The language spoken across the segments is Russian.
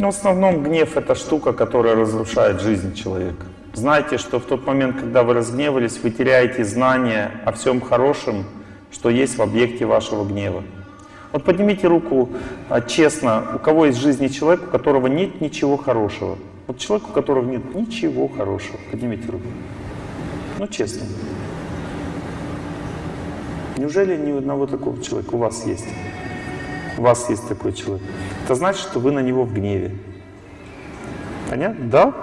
Но в основном гнев это штука, которая разрушает жизнь человека. Знайте, что в тот момент, когда вы разгневались, вы теряете знание о всем хорошем, что есть в объекте вашего гнева. Вот поднимите руку а, честно, у кого есть жизни человек, у которого нет ничего хорошего. Вот человек, у которого нет ничего хорошего. Поднимите руку. Ну, честно. Неужели ни одного такого человека у вас есть? У вас есть такой человек. Это значит, что вы на него в гневе. Понятно? Да?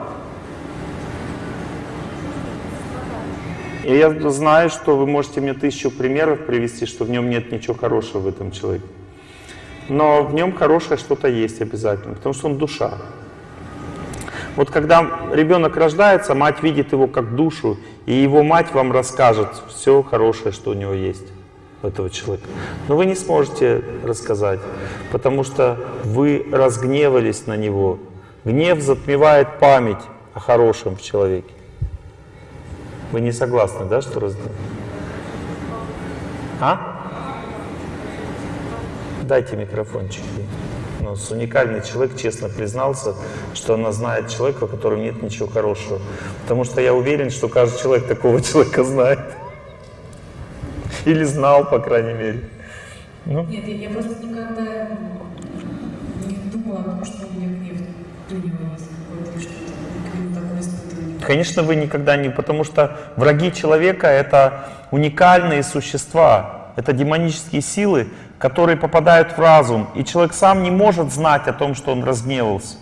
И я знаю, что вы можете мне тысячу примеров привести, что в нем нет ничего хорошего в этом человеке. Но в нем хорошее что-то есть обязательно, потому что он душа. Вот когда ребенок рождается, мать видит его как душу, и его мать вам расскажет все хорошее, что у него есть, этого человека. Но вы не сможете рассказать, потому что вы разгневались на него. Гнев затмевает память о хорошем в человеке. Вы не согласны, да, что раздел? А? Дайте микрофончик. Ну, уникальный человек честно признался, что она знает человека, у которого нет ничего хорошего. Потому что я уверен, что каждый человек такого человека знает. Или знал, по крайней мере. Ну? Нет, я, я просто никогда не думала о том, что у меня гнев принял Конечно, вы никогда не... Потому что враги человека — это уникальные существа, это демонические силы, которые попадают в разум, и человек сам не может знать о том, что он разгневался.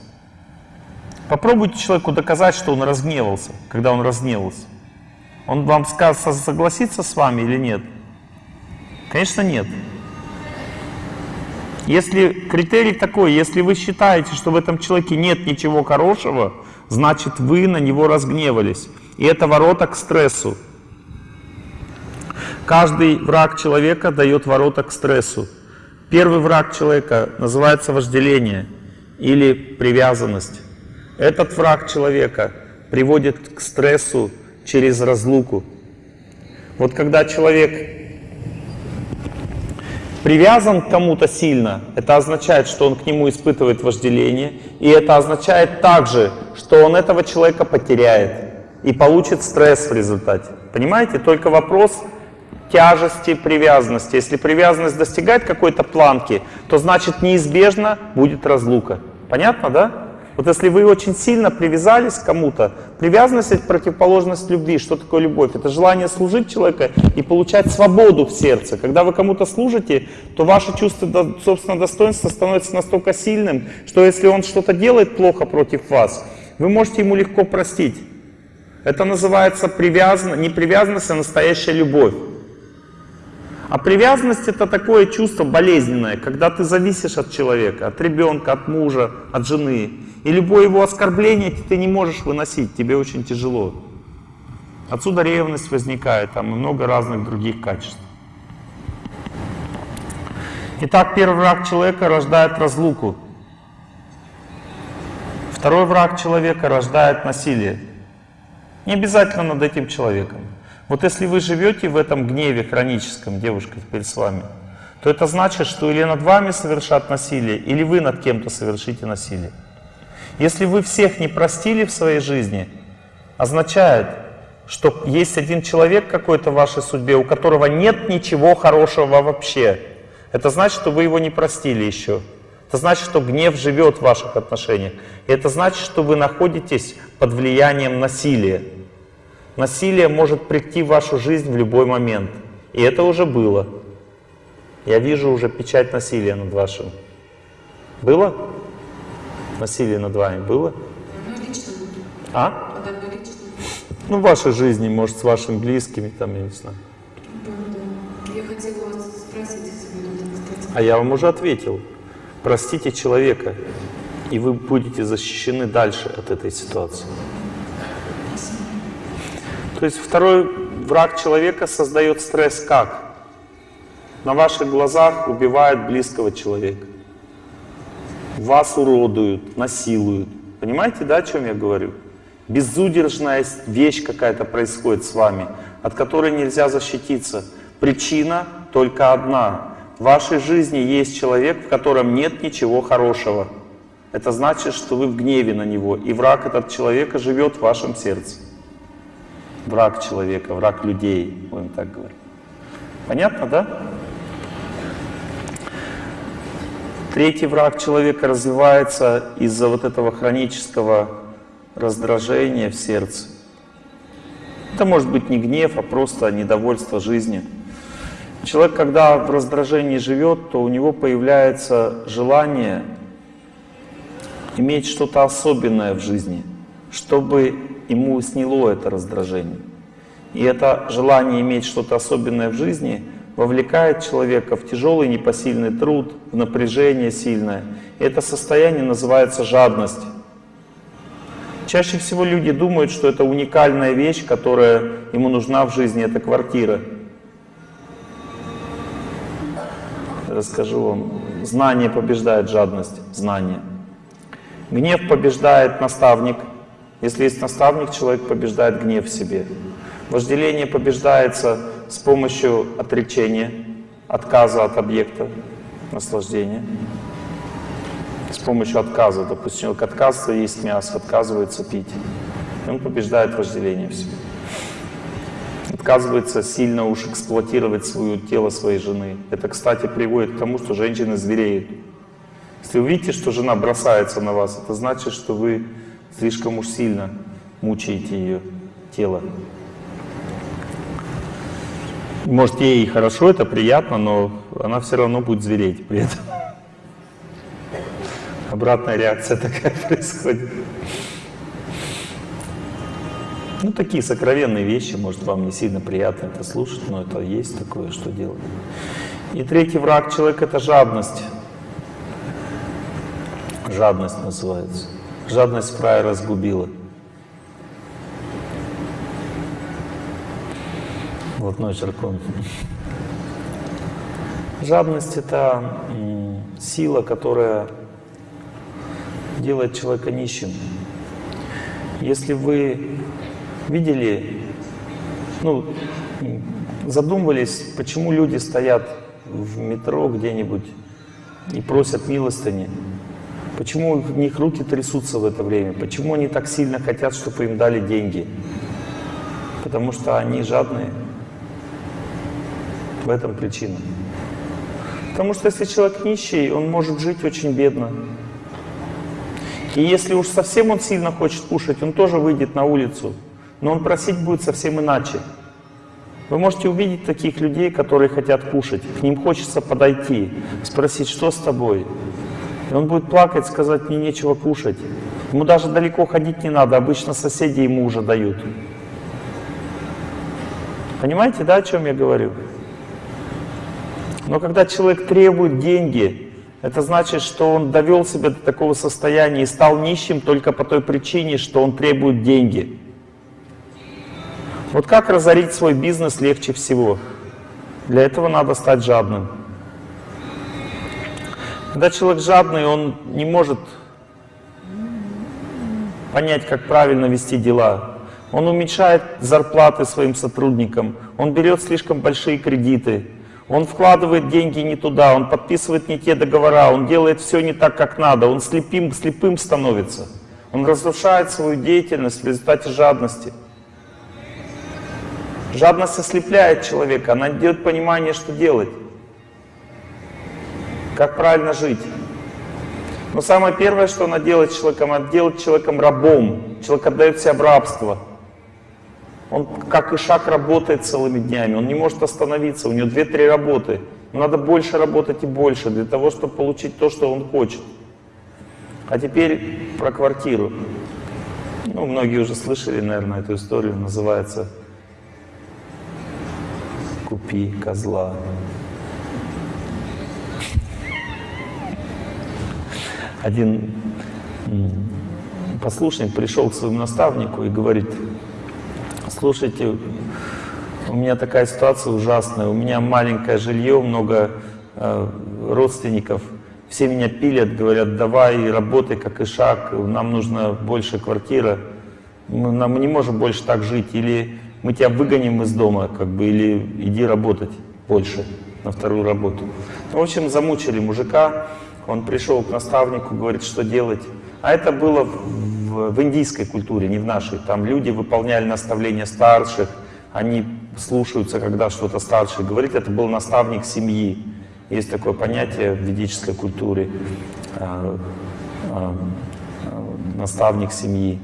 Попробуйте человеку доказать, что он разгневался, когда он разгневался. Он вам скажет, согласится с вами или нет? Конечно, нет. Если критерий такой, если вы считаете, что в этом человеке нет ничего хорошего, значит вы на него разгневались. И это ворота к стрессу. Каждый враг человека дает ворота к стрессу. Первый враг человека называется вожделение или привязанность. Этот враг человека приводит к стрессу через разлуку. Вот когда человек привязан к кому-то сильно, это означает, что он к нему испытывает вожделение, и это означает также, что он этого человека потеряет и получит стресс в результате. Понимаете? Только вопрос тяжести привязанности. Если привязанность достигает какой-то планки, то значит неизбежно будет разлука. Понятно, да? Вот если вы очень сильно привязались к кому-то, привязанность — это противоположность любви. Что такое любовь? Это желание служить человеку и получать свободу в сердце. Когда вы кому-то служите, то ваше чувство собственного достоинства становится настолько сильным, что если он что-то делает плохо против вас, вы можете ему легко простить. Это называется привязан... не привязанность, а настоящая любовь. А привязанность это такое чувство болезненное, когда ты зависишь от человека, от ребенка, от мужа, от жены. И любое его оскорбление ты не можешь выносить, тебе очень тяжело. Отсюда ревность возникает, там много разных других качеств. Итак, первый враг человека рождает разлуку. Второй враг человека рождает насилие. Не обязательно над этим человеком. Вот если вы живете в этом гневе хроническом, девушка теперь с вами, то это значит, что или над вами совершат насилие, или вы над кем-то совершите насилие. Если вы всех не простили в своей жизни, означает, что есть один человек какой-то в вашей судьбе, у которого нет ничего хорошего вообще. Это значит, что вы его не простили еще. Это значит, что гнев живет в ваших отношениях. И это значит, что вы находитесь под влиянием насилия. Насилие может прийти в вашу жизнь в любой момент. И это уже было. Я вижу уже печать насилия над вашим. Было? Насилие над вами было? А? Ну, в вашей жизни, может, с вашими близкими, там, я не знаю. Я хотела вас спросить, если вы А я вам уже ответил. Простите человека, и вы будете защищены дальше от этой ситуации. То есть второй враг человека создает стресс как? На ваших глазах убивает близкого человека. Вас уродуют, насилуют. Понимаете, да, о чем я говорю? Безудержная вещь какая-то происходит с вами, от которой нельзя защититься. Причина только одна. В вашей жизни есть человек, в котором нет ничего хорошего. это значит, что вы в гневе на него, и враг этот человека живет в вашем сердце. Враг человека, враг людей, будем так говорить. Понятно, да? Третий враг человека развивается из-за вот этого хронического раздражения в сердце. Это может быть не гнев, а просто недовольство жизнью. Человек, когда в раздражении живет, то у него появляется желание иметь что-то особенное в жизни, чтобы ему сняло это раздражение. И это желание иметь что-то особенное в жизни вовлекает человека в тяжелый непосильный труд, в напряжение сильное. И это состояние называется жадность. Чаще всего люди думают, что это уникальная вещь, которая ему нужна в жизни, это квартира. Расскажу вам. Знание побеждает жадность. Знание. Гнев побеждает наставник. Если есть наставник, человек побеждает гнев в себе. Вожделение побеждается с помощью отречения, отказа от объекта наслаждения. С помощью отказа. Допустим, человек отказывается есть мясо, отказывается пить. И он побеждает вожделение в себе. Отказывается сильно уж эксплуатировать свое тело своей жены. Это, кстати, приводит к тому, что женщины звереют. Если вы видите, что жена бросается на вас, это значит, что вы слишком уж сильно мучаете ее тело. Может, ей хорошо, это приятно, но она все равно будет звереть при этом. Обратная реакция такая происходит. Ну, такие сокровенные вещи, может, вам не сильно приятно это слушать, но это есть такое, что делать. И третий враг человека — это жадность. Жадность называется. Жадность фрая разгубила. Блатной черкон. Жадность — это сила, которая делает человека нищим. Если вы видели, ну, задумывались, почему люди стоят в метро где-нибудь и просят милостыни, почему у них руки трясутся в это время, почему они так сильно хотят, чтобы им дали деньги, потому что они жадные. В этом причина. Потому что если человек нищий, он может жить очень бедно. И если уж совсем он сильно хочет кушать, он тоже выйдет на улицу, но он просить будет совсем иначе. Вы можете увидеть таких людей, которые хотят кушать, к ним хочется подойти, спросить, что с тобой? Он будет плакать, сказать, мне нечего кушать. Ему даже далеко ходить не надо, обычно соседи ему уже дают. Понимаете, да, о чем я говорю? Но когда человек требует деньги, это значит, что он довел себя до такого состояния и стал нищим только по той причине, что он требует деньги. Вот как разорить свой бизнес легче всего? Для этого надо стать жадным. Когда человек жадный, он не может понять, как правильно вести дела. Он уменьшает зарплаты своим сотрудникам, он берет слишком большие кредиты, он вкладывает деньги не туда, он подписывает не те договора, он делает все не так, как надо, он слепым, слепым становится. Он разрушает свою деятельность в результате жадности. Жадность ослепляет человека, она дает понимание, что делать, как правильно жить. Но самое первое, что она делает человеком, она делает человеком рабом. Человек отдает себя в рабство. Он как и шаг работает целыми днями, он не может остановиться, у него 2-3 работы. Но надо больше работать и больше для того, чтобы получить то, что он хочет. А теперь про квартиру. Ну, многие уже слышали, наверное, эту историю, называется «Купи козла». Один послушник пришел к своему наставнику и говорит, слушайте, у меня такая ситуация ужасная, у меня маленькое жилье, много э, родственников, все меня пилят, говорят, давай работай как и шаг, нам нужна больше квартира, мы, нам, мы не можем больше так жить, или мы тебя выгоним из дома, как бы, или иди работать больше на вторую работу. В общем, замучили мужика, Он пришел к наставнику, говорит, что делать. А это было в, в индийской культуре, не в нашей. Там люди выполняли наставления старших, они слушаются, когда что-то старший говорит. Это был наставник семьи. Есть такое понятие в ведической культуре э, э, э, наставник семьи.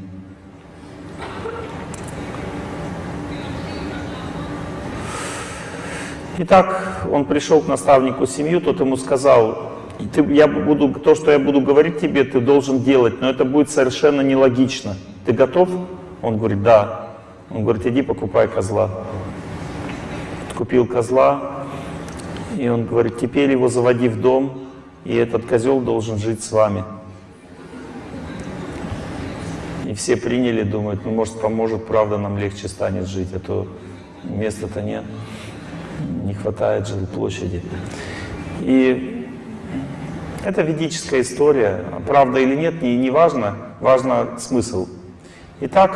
Итак, он пришел к наставнику семью, тот ему сказал, ты, я буду, то, что я буду говорить тебе, ты должен делать, но это будет совершенно нелогично. Ты готов? Он говорит, да. Он говорит, иди покупай козла. Купил козла, и он говорит, теперь его заводи в дом, и этот козел должен жить с вами. И все приняли, думают, ну может поможет, правда нам легче станет жить, а то места-то нет, не хватает жилплощади. И это ведическая история, правда или нет, не, не важно, важно смысл. Итак,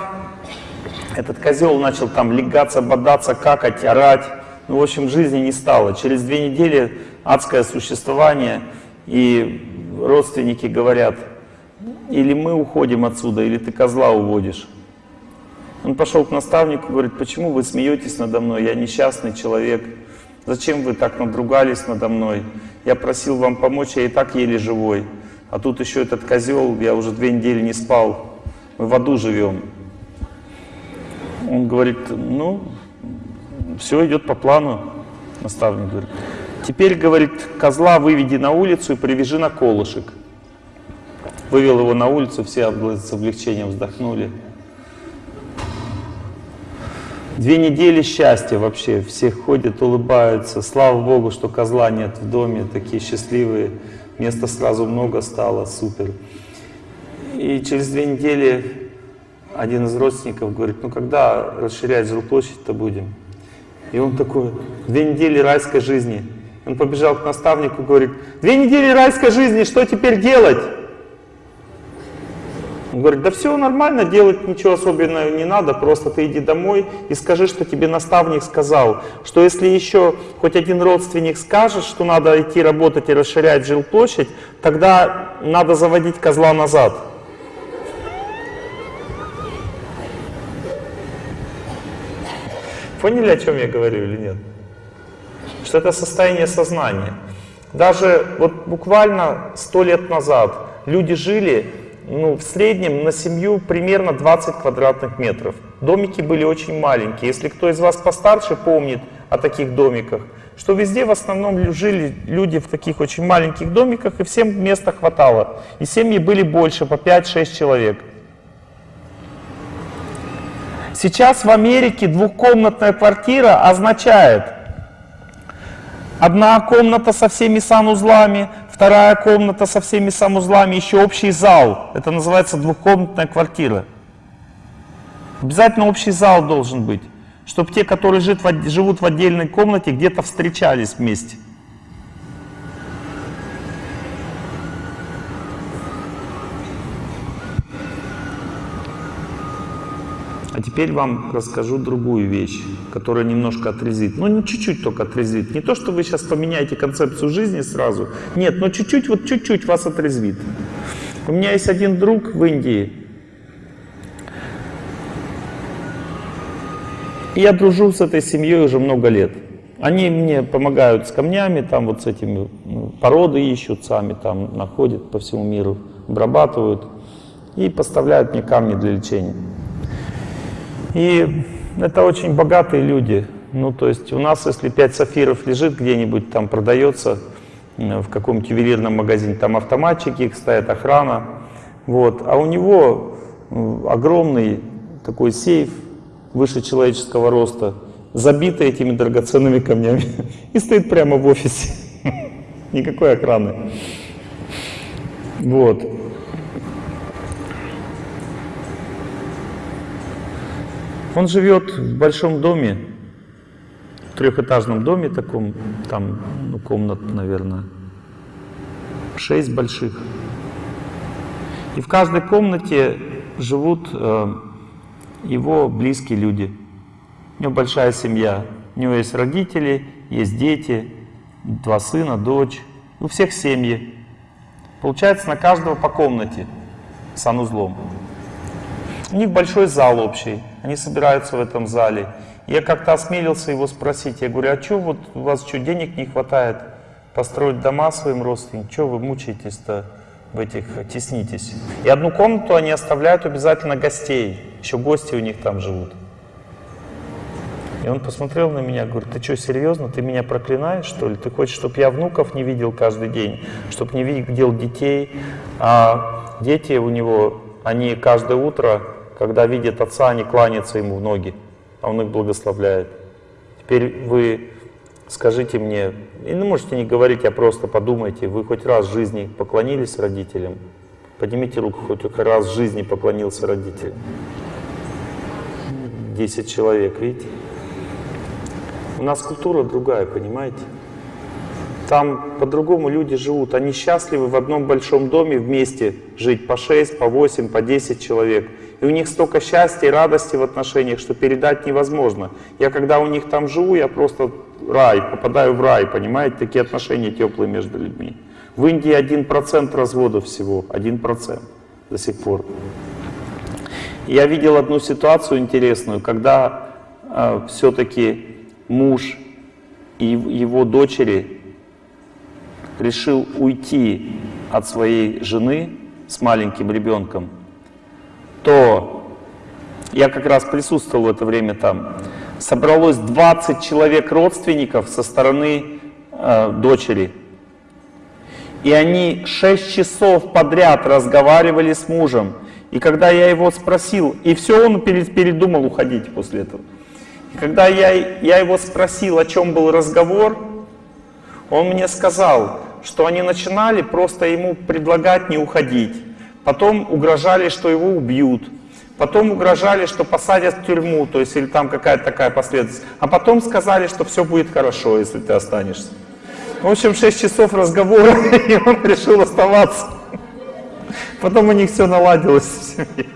этот козел начал там легаться, бодаться, какать, орать. Ну, в общем, жизни не стало. Через две недели адское существование, и родственники говорят, или мы уходим отсюда, или ты козла уводишь. Он пошел к наставнику, говорит, почему вы смеетесь надо мной, я несчастный человек. Зачем вы так надругались надо мной? Я просил вам помочь, я и так еле живой. А тут еще этот козел, я уже две недели не спал. Мы в аду живем. Он говорит, ну, все идет по плану, наставник говорит. Теперь, говорит, козла выведи на улицу и привяжи на колышек. Вывел его на улицу, все с облегчением вздохнули. Две недели счастья вообще, все ходят, улыбаются. Слава Богу, что козла нет в доме, такие счастливые. Места сразу много стало, супер. И через две недели один из родственников говорит, ну когда расширять жилплощадь-то будем? И он такой, две недели райской жизни. Он побежал к наставнику, говорит, две недели райской жизни, что теперь делать? Он говорит, да все нормально, делать ничего особенного не надо, просто ты иди домой и скажи, что тебе наставник сказал, что если еще хоть один родственник скажет, что надо идти работать и расширять жилплощадь, тогда надо заводить козла назад. Поняли, о чем я говорю или нет? Что это состояние сознания. Даже вот буквально сто лет назад люди жили ну, в среднем на семью примерно 20 квадратных метров. Домики были очень маленькие. Если кто из вас постарше помнит о таких домиках, что везде в основном жили люди в таких очень маленьких домиках, и всем места хватало. И семьи были больше, по 5-6 человек. Сейчас в Америке двухкомнатная квартира означает одна комната со всеми санузлами, вторая комната со всеми санузлами, еще общий зал. Это называется двухкомнатная квартира. Обязательно общий зал должен быть, чтобы те, которые живут в отдельной комнате, где-то встречались вместе. Теперь вам расскажу другую вещь, которая немножко отрезвит. Ну, не чуть-чуть только отрезвит. Не то, что вы сейчас поменяете концепцию жизни сразу. Нет, но чуть-чуть, вот чуть-чуть вас отрезвит. У меня есть один друг в Индии. Я дружу с этой семьей уже много лет. Они мне помогают с камнями, там вот с этими ну, породы ищут сами, там находят по всему миру, обрабатывают и поставляют мне камни для лечения. И это очень богатые люди. Ну, то есть у нас, если 5 сафиров лежит где-нибудь, там продается в каком-нибудь ювелирном магазине, там автоматчики, стоят охрана. Вот. А у него огромный такой сейф выше человеческого роста, забитый этими драгоценными камнями. И стоит прямо в офисе. Никакой охраны. Вот. Он живет в большом доме, трехэтажном доме таком, там ну, комнат, наверное, шесть больших. И в каждой комнате живут э, его близкие люди. У него большая семья. У него есть родители, есть дети, два сына, дочь. У всех семьи. Получается на каждого по комнате санузлом. У них большой зал общий, они собираются в этом зале. Я как-то осмелился его спросить, я говорю, а что вот у вас что, денег не хватает построить дома своим родственникам? Что вы мучаетесь-то в этих, теснитесь? И одну комнату они оставляют обязательно гостей, еще гости у них там живут. И он посмотрел на меня, говорит, ты что, серьезно, ты меня проклинаешь, что ли? Ты хочешь, чтобы я внуков не видел каждый день, чтобы не видел детей? А дети у него, они каждое утро, когда видят отца, они кланяются ему в ноги, а он их благословляет. Теперь вы скажите мне, и ну, можете не говорить, а просто подумайте, вы хоть раз в жизни поклонились родителям? Поднимите руку, хоть раз в жизни поклонился родителям. Десять человек, видите? У нас культура другая, понимаете? Там по-другому люди живут. Они счастливы в одном большом доме вместе жить по 6, по 8, по 10 человек. И у них столько счастья и радости в отношениях, что передать невозможно. Я когда у них там живу, я просто рай, попадаю в рай, понимаете? Такие отношения теплые между людьми. В Индии 1% разводов всего, 1% до сих пор. Я видел одну ситуацию интересную, когда э, все-таки муж и его дочери решил уйти от своей жены с маленьким ребенком, то я как раз присутствовал в это время там. Собралось 20 человек родственников со стороны э, дочери. И они 6 часов подряд разговаривали с мужем. И когда я его спросил, и все, он передумал уходить после этого. Когда я, я его спросил, о чем был разговор, он мне сказал, что они начинали просто ему предлагать не уходить. Потом угрожали, что его убьют. Потом угрожали, что посадят в тюрьму, то есть или там какая-то такая последовательность. А потом сказали, что все будет хорошо, если ты останешься. В общем, 6 часов разговора, и он решил оставаться. Потом у них все наладилось в семье.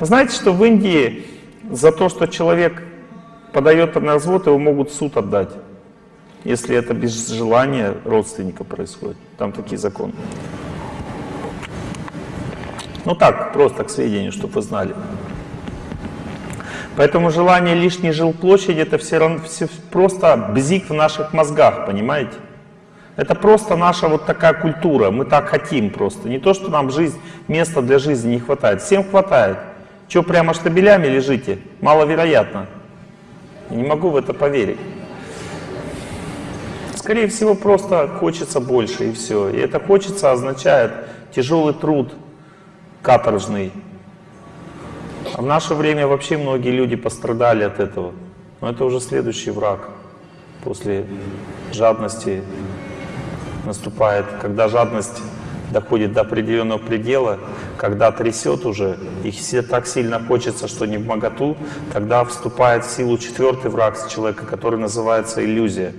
Знаете, что в Индии за то, что человек подает на развод, его могут суд отдать, если это без желания родственника происходит. Там такие законы. Ну так, просто к сведению, чтобы вы знали. Поэтому желание лишней жилплощади это все равно все просто бзик в наших мозгах, понимаете? Это просто наша вот такая культура, мы так хотим просто. Не то, что нам жизнь, места для жизни не хватает, всем хватает. Что, прямо штабелями лежите? Маловероятно. Я не могу в это поверить. Скорее всего, просто хочется больше и все. И это хочется означает тяжелый труд, каторжный. А в наше время вообще многие люди пострадали от этого. Но это уже следующий враг. После жадности наступает, когда жадность доходит до определенного предела, когда трясет уже, и все так сильно хочется, что не в моготу, тогда вступает в силу четвертый враг человека, который называется иллюзия.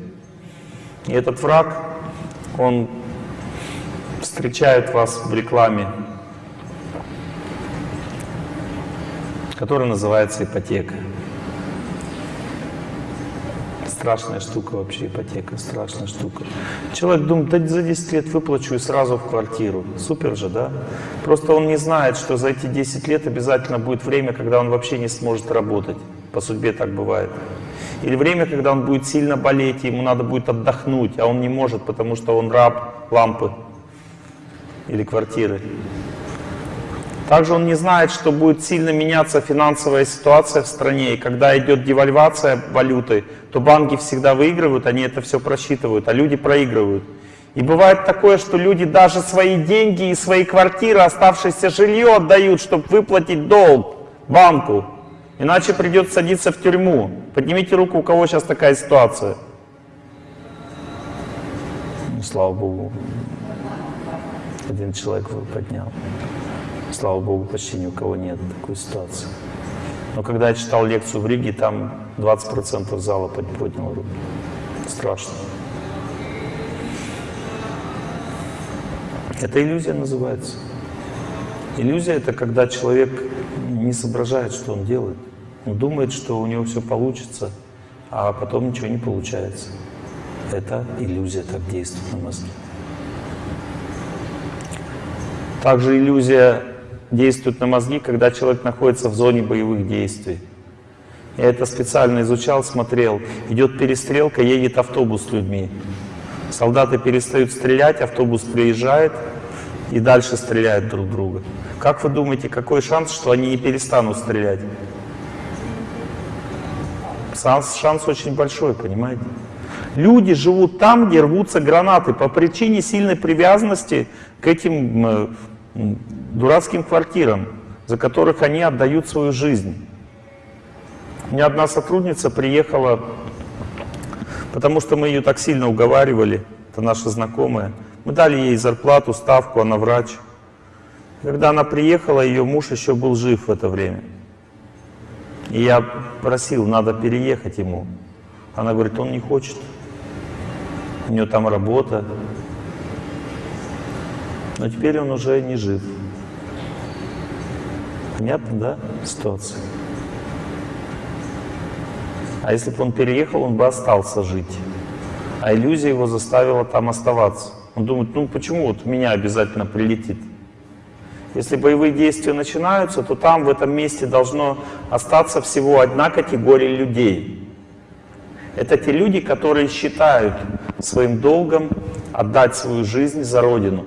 И этот враг, он встречает вас в рекламе, которая называется ипотека. Страшная штука вообще, ипотека, страшная штука. Человек думает, да за 10 лет выплачу и сразу в квартиру. Супер же, да? Просто он не знает, что за эти 10 лет обязательно будет время, когда он вообще не сможет работать. По судьбе так бывает. Или время, когда он будет сильно болеть, ему надо будет отдохнуть, а он не может, потому что он раб лампы или квартиры. Также он не знает, что будет сильно меняться финансовая ситуация в стране, и когда идет девальвация валюты, то банки всегда выигрывают, они это все просчитывают, а люди проигрывают. И бывает такое, что люди даже свои деньги и свои квартиры, оставшееся жилье отдают, чтобы выплатить долг банку. Иначе придется садиться в тюрьму. Поднимите руку, у кого сейчас такая ситуация. Ну, слава Богу, один человек поднял. Слава Богу, почти ни у кого нет такой ситуации. Но когда я читал лекцию в Риге, там 20% зала поднял руку. Страшно. Это иллюзия называется. Иллюзия — это когда человек не соображает, что он делает. Он думает, что у него все получится, а потом ничего не получается. Это иллюзия так действует на мозге. Также иллюзия действует на мозги, когда человек находится в зоне боевых действий. Я это специально изучал, смотрел. Идет перестрелка, едет автобус с людьми. Солдаты перестают стрелять, автобус приезжает и дальше стреляют друг друга. Как вы думаете, какой шанс, что они не перестанут стрелять? Шанс, шанс очень большой, понимаете? Люди живут там, где рвутся гранаты по причине сильной привязанности к этим э, дурацким квартирам, за которых они отдают свою жизнь. У меня одна сотрудница приехала, потому что мы ее так сильно уговаривали, это наша знакомая. Мы дали ей зарплату, ставку, она врач. Когда она приехала, ее муж еще был жив в это время. И я просил, надо переехать ему. Она говорит, он не хочет. У него там работа. Но теперь он уже не жив. Понятно, да, ситуация? А если бы он переехал, он бы остался жить. А иллюзия его заставила там оставаться. Он думает, ну почему вот меня обязательно прилетит? Если боевые действия начинаются, то там, в этом месте, должно остаться всего одна категория людей. Это те люди, которые считают своим долгом отдать свою жизнь за Родину.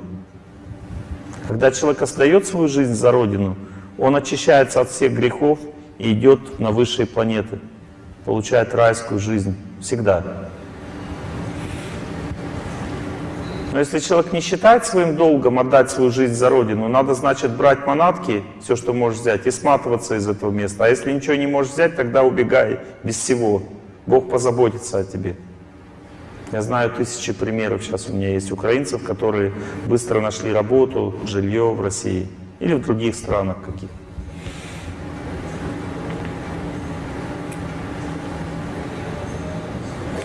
Когда человек отдает свою жизнь за Родину, он очищается от всех грехов и идет на высшие планеты, получает райскую жизнь всегда. Но если человек не считает своим долгом отдать свою жизнь за Родину, надо, значит, брать манатки, все, что можешь взять, и сматываться из этого места. А если ничего не можешь взять, тогда убегай без всего. Бог позаботится о тебе. Я знаю тысячи примеров сейчас у меня есть украинцев, которые быстро нашли работу, жилье в России или в других странах каких.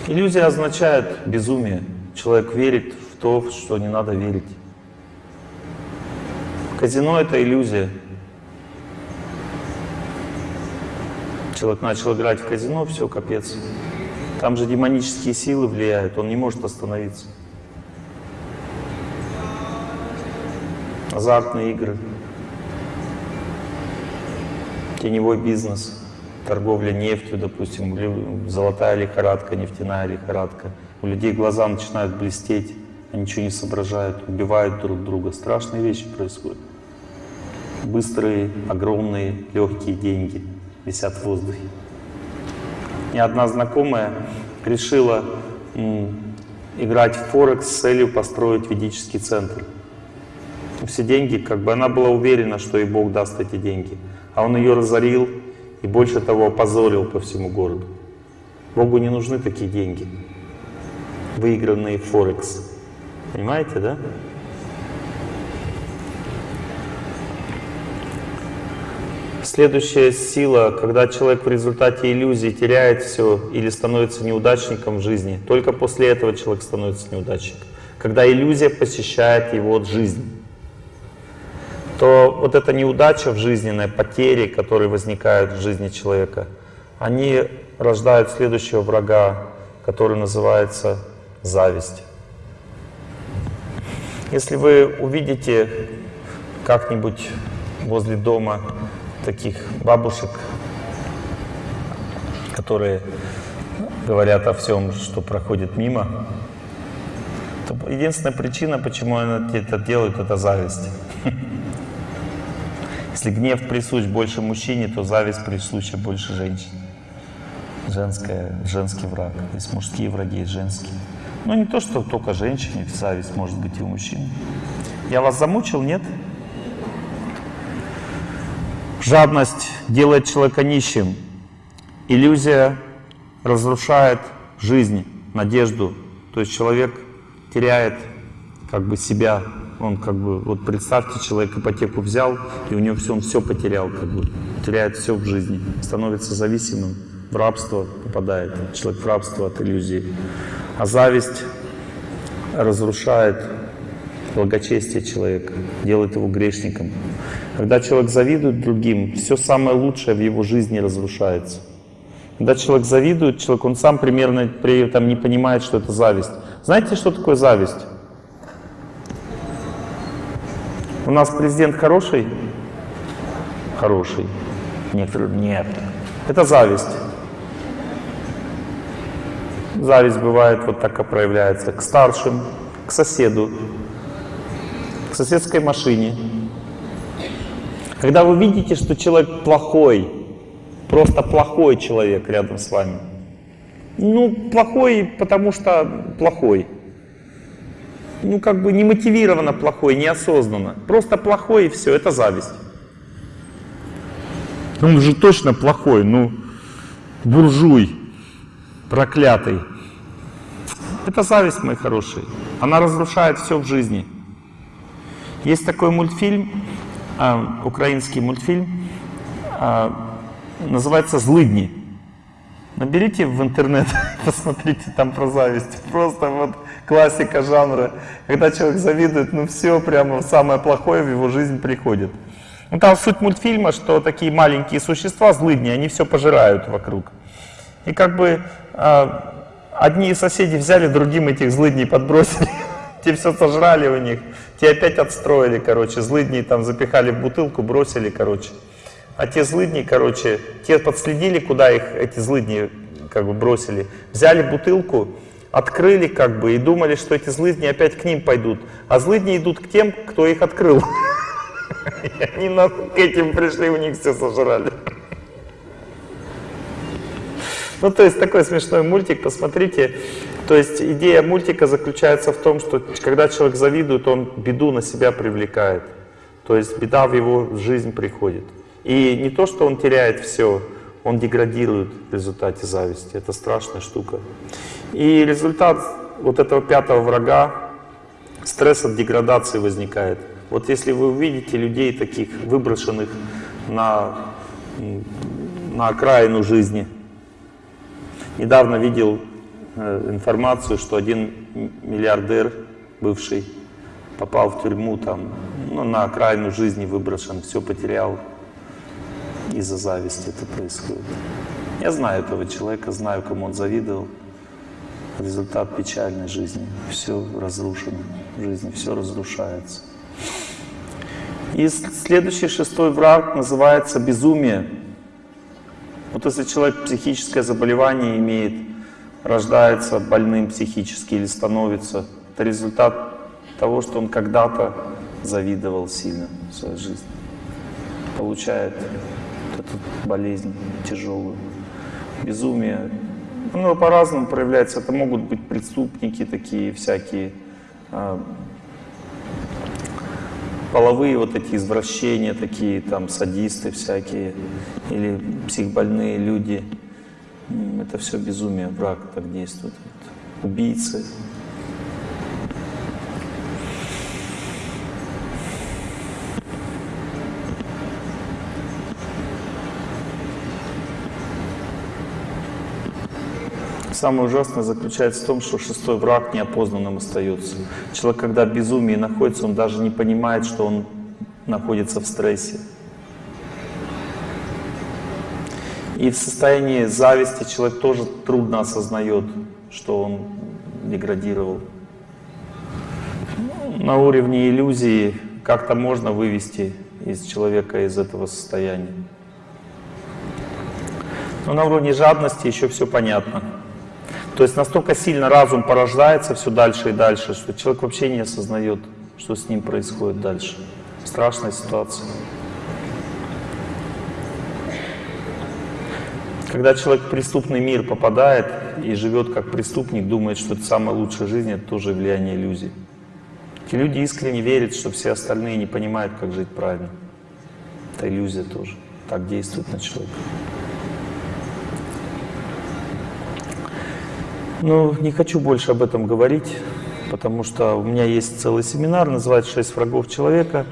Иллюзия означает безумие. Человек верит то, в что не надо верить. Казино — это иллюзия. Человек начал играть в казино, все, капец. Там же демонические силы влияют, он не может остановиться. Азартные игры, теневой бизнес, торговля нефтью, допустим, золотая лихорадка, нефтяная лихорадка. У людей глаза начинают блестеть, ничего не соображают, убивают друг друга. Страшные вещи происходят. Быстрые, огромные, легкие деньги висят в воздухе. И одна знакомая решила играть в Форекс с целью построить ведический центр. Все деньги, как бы она была уверена, что ей Бог даст эти деньги. А он ее разорил и больше того опозорил по всему городу. Богу не нужны такие деньги, выигранные в Форекс. Понимаете, да? Следующая сила, когда человек в результате иллюзии теряет все или становится неудачником в жизни, только после этого человек становится неудачником. Когда иллюзия посещает его жизнь, то вот эта неудача в жизненной, потери, которые возникают в жизни человека, они рождают следующего врага, который называется зависть. Если вы увидите как-нибудь возле дома таких бабушек, которые говорят о всем, что проходит мимо, то единственная причина, почему они это делают, это зависть. Если гнев присущ больше мужчине, то зависть присуща больше женщине. Женская, женский враг. Есть мужские враги, есть женские. Но не то, что только женщине, зависть может быть и у мужчин. Я вас замучил, нет? Жадность делает человека нищим. Иллюзия разрушает жизнь, надежду. То есть человек теряет как бы себя. Он как бы, вот представьте, человек ипотеку взял, и у него все, он все потерял, как бы, теряет все в жизни, становится зависимым, в рабство попадает, человек в рабство от иллюзии. А зависть разрушает благочестие человека, делает его грешником. Когда человек завидует другим, все самое лучшее в его жизни разрушается. Когда человек завидует, человек, он сам примерно при этом не понимает, что это зависть. Знаете, что такое зависть? У нас президент хороший? Хороший. Некоторые нет. Это зависть. Зависть бывает вот так и проявляется. К старшим, к соседу, к соседской машине. Когда вы видите, что человек плохой, просто плохой человек рядом с вами. Ну, плохой, потому что плохой. Ну, как бы не мотивированно плохой, неосознанно. Просто плохой и все, это зависть. Он же точно плохой, ну, буржуй, проклятый. Это зависть, мои хорошие. Она разрушает все в жизни. Есть такой мультфильм, э, украинский мультфильм, э, называется «Злыдни». Наберите в интернет, посмотрите там про зависть. Просто вот классика жанра. Когда человек завидует, ну все, прямо самое плохое в его жизнь приходит. Ну там суть мультфильма, что такие маленькие существа, злыдни, они все пожирают вокруг. И как бы э, одни соседи взяли, другим этих злыдней подбросили. Те все сожрали у них, те опять отстроили, короче, злыдней там запихали в бутылку, бросили, короче. А те злыдни, короче, те подследили, куда их эти злыдни как бы бросили. Взяли бутылку, открыли как бы и думали, что эти злыдни опять к ним пойдут. А злыдни идут к тем, кто их открыл. И они к этим пришли, у них все сожрали. Ну, то есть такой смешной мультик, посмотрите. То есть идея мультика заключается в том, что когда человек завидует, он беду на себя привлекает. То есть беда в его жизнь приходит. И не то, что он теряет все, он деградирует в результате зависти. Это страшная штука. И результат вот этого пятого врага, стресс от деградации возникает. Вот если вы увидите людей таких выброшенных на, на окраину жизни, Недавно видел э, информацию, что один миллиардер бывший попал в тюрьму там, ну, на окраину жизни выброшен, все потерял. Из-за зависти это происходит. Я знаю этого человека, знаю, кому он завидовал. Результат печальной жизни. Все разрушено в жизни, все разрушается. И следующий шестой враг называется безумие. Вот если человек психическое заболевание имеет, рождается больным психически или становится, это результат того, что он когда-то завидовал сильно в своей жизни. Получает эту болезнь тяжелую. Безумие. Ну, по-разному проявляется. Это могут быть преступники такие всякие, а, половые вот эти извращения такие, там садисты всякие, или психбольные люди. Это все безумие, враг так действует. Убийцы. Самое ужасное заключается в том, что шестой враг неопознанным остается. Человек, когда в безумии находится, он даже не понимает, что он находится в стрессе. И в состоянии зависти человек тоже трудно осознает, что он деградировал. На уровне иллюзии как-то можно вывести из человека из этого состояния. Но на уровне жадности еще все понятно. То есть настолько сильно разум порождается все дальше и дальше, что человек вообще не осознает, что с ним происходит дальше. Страшная ситуация. Когда человек в преступный мир попадает и живет как преступник, думает, что это самая лучшая жизнь, это тоже влияние иллюзий. Эти люди искренне верят, что все остальные не понимают, как жить правильно. Это иллюзия тоже. Так действует на человека. Ну, не хочу больше об этом говорить, потому что у меня есть целый семинар, называется «Шесть врагов человека».